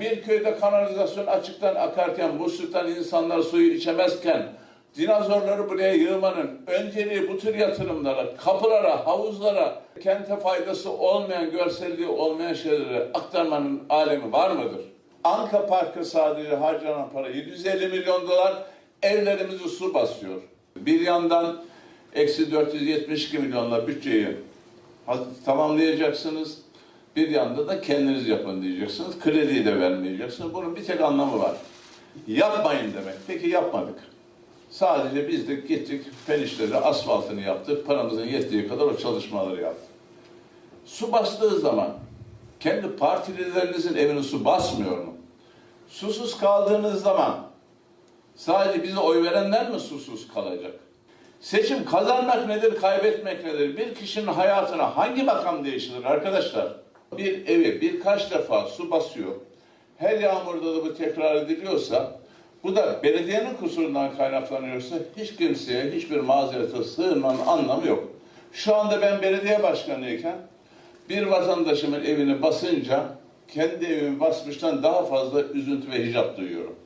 Bir köyde kanalizasyon açıktan akarken, musluktan insanlar suyu içemezken, dinozorları buraya yığmanın önceliği bu tür yatırımlara, kapılara, havuzlara, kente faydası olmayan, görselliği olmayan şeyleri aktarmanın alemi var mıdır? Anka Parkı sadece harcanan para 750 milyon dolar evlerimizi su basıyor. Bir yandan eksi 472 milyonla bütçeyi tamamlayacaksınız. Bir yanda da kendiniz yapın diyeceksiniz. Krediyi de vermeyeceksiniz. Bunun bir tek anlamı var. Yapmayın demek. Peki yapmadık. Sadece biz de gittik, fen işleri, asfaltını yaptık. Paramızın yettiği kadar o çalışmaları yaptık. Su bastığı zaman kendi partililerinizin evine su basmıyor mu? Susuz kaldığınız zaman sadece bize oy verenler mi susuz kalacak? Seçim kazanmak nedir, kaybetmek nedir? Bir kişinin hayatına hangi makam değiştirir arkadaşlar? Bir evi birkaç defa su basıyor. Her yağmurda da bu tekrar ediliyorsa, bu da belediyenin kusurundan kaynaklanıyorsa hiç kimseye hiçbir mazerete sığınmanın anlamı yok. Şu anda ben belediye başkanıyken bir vatandaşımın evini basınca kendi evimi basmıştan daha fazla üzüntü ve hicap duyuyorum.